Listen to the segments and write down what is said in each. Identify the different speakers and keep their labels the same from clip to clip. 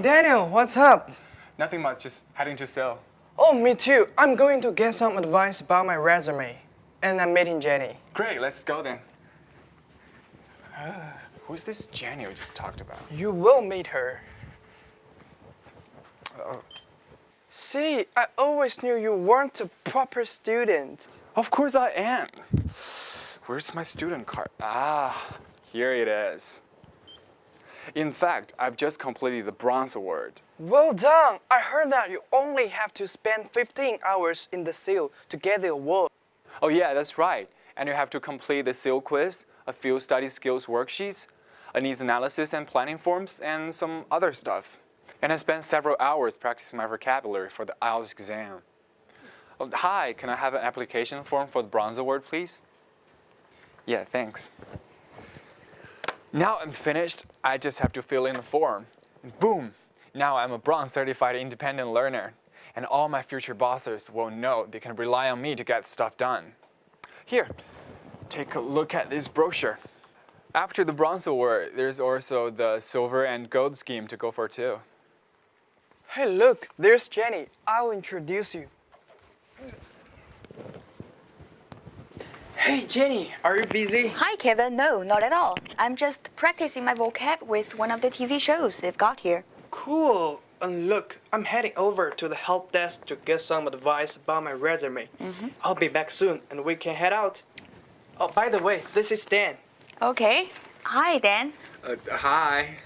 Speaker 1: Daniel, what's up?
Speaker 2: Nothing much, just heading to CILL.
Speaker 1: Oh, me too. I'm going to get some advice about my resume. And I'm meeting Jenny.
Speaker 2: Great, let's go then. Who's this Jenny we just talked about?
Speaker 1: You will meet her.
Speaker 2: Oh.
Speaker 1: See, I always knew you weren't a proper student.
Speaker 2: Of course I am. Where's my student card? Ah, here it is. In fact, I've just completed the Bronze Award.
Speaker 1: Well done. I heard that you only have to spend 15 hours in the CILL to get the award.
Speaker 2: Oh yeah, that's right. And you have to complete the CILL quiz, a few study skills worksheets, a needs analysis and planning forms, and some other stuff. And I spent several hours practicing my vocabulary for the IELTS exam. Oh, hi, can I have an application form for the Bronze Award, please? Yeah, thanks. Now I'm finished, I just have to fill in the form. And boom, now I'm a Bronze Certified Independent Learner. And all my future bosses will know they can rely on me to get stuff done. Here, take a look at this brochure. After the Bronze Award, there's also the Silver and Gold scheme to go for too.
Speaker 1: Hey, look, there's Jenny. I'll introduce you. Hey, Jenny, are you busy?
Speaker 3: Hi, Kevin. No, not at all. I'm just practicing my vocab with one of the TV shows they've got here.
Speaker 1: Cool. And look, I'm heading over to the help desk to get some advice about my resume. I'll be back soon and we can head out. Oh, by the way, this is Dan.
Speaker 3: Okay. Hi, Dan.
Speaker 2: Uh, hi.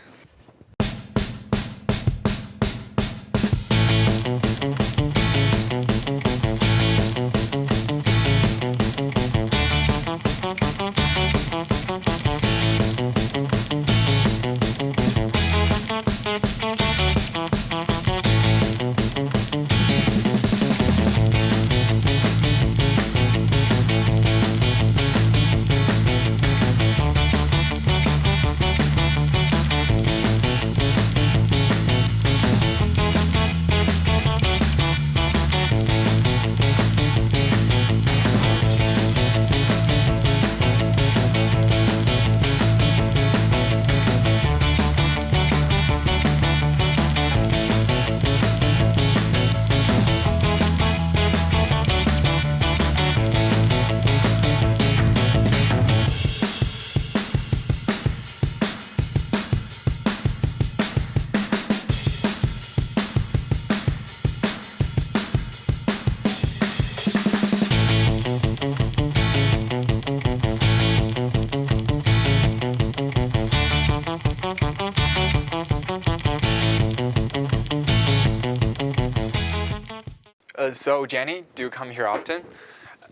Speaker 2: So, Jenny, do you come here often?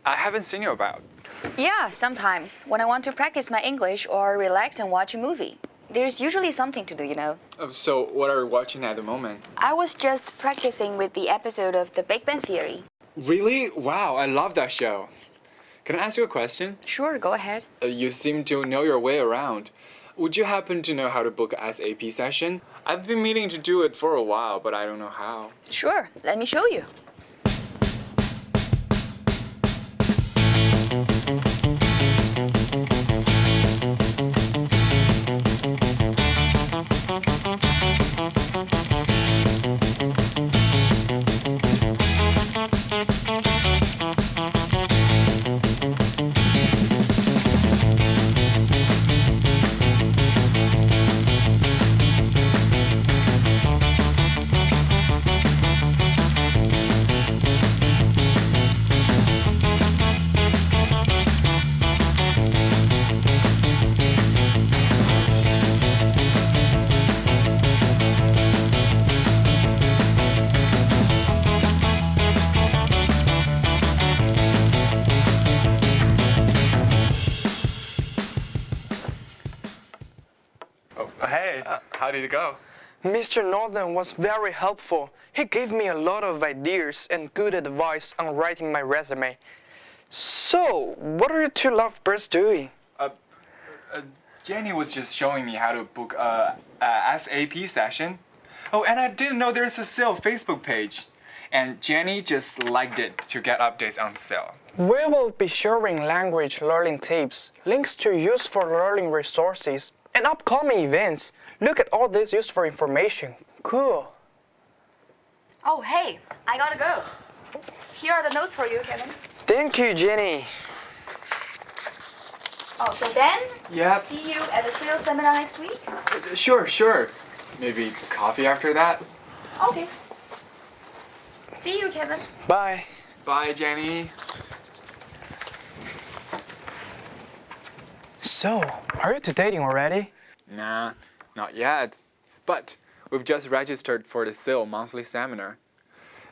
Speaker 2: I haven't seen you about.
Speaker 3: Yeah, sometimes when I want to practice my English or relax and watch a movie. There's usually something to do, you know.
Speaker 2: Uh, so, what are you watching at the moment?
Speaker 3: I was just practicing with the episode of The Big Bang Theory.
Speaker 2: Really? Wow, I love that show. Can I ask you a question?
Speaker 3: Sure, go ahead.
Speaker 2: Uh, you seem to know your way around. Would you happen to know how to book a SAP session? I've been meaning to do it for a while, but I don't know how.
Speaker 3: Sure, let me show you.
Speaker 2: How did go?
Speaker 1: Mr. Northern was very helpful. He gave me a lot of ideas and good advice on writing my resume. So, what are you two lovebirds doing?
Speaker 2: Uh, uh, Jenny was just showing me how to book a, a SAP session. Oh, and I didn't know there's a CILL Facebook page. And Jenny just liked it to get updates on CILL.
Speaker 1: We will be sharing language learning tips, links to useful learning resources, and upcoming events. Look at all this useful information. cool.
Speaker 3: Oh, hey, I gotta go. Here are the notes for you, Kevin.
Speaker 1: Thank you, Jenny.
Speaker 3: Oh, so then,
Speaker 2: Yep.
Speaker 3: see you at the CILL's seminar next week?
Speaker 2: Uh, sure, sure. Maybe coffee after that?
Speaker 3: Okay. See you, Kevin.
Speaker 1: Bye.
Speaker 2: Bye, Jenny.
Speaker 1: So, are you two dating already?
Speaker 2: Nah, not yet. But we've just registered for the CILL monthly seminar.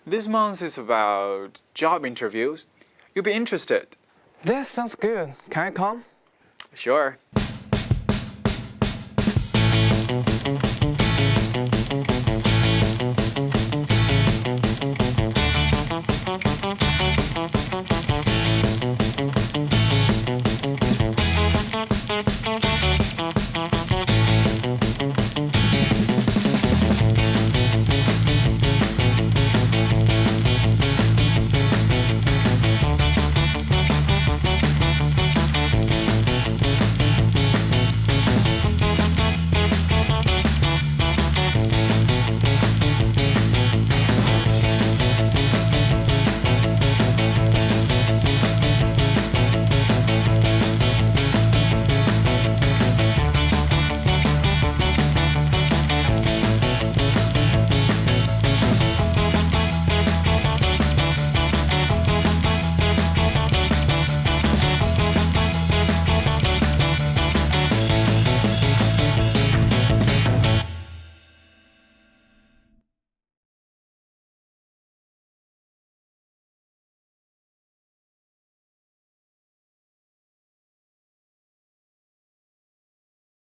Speaker 2: This month is about job interviews. You'll be interested.
Speaker 1: That sounds good. Can I come?
Speaker 2: Sure.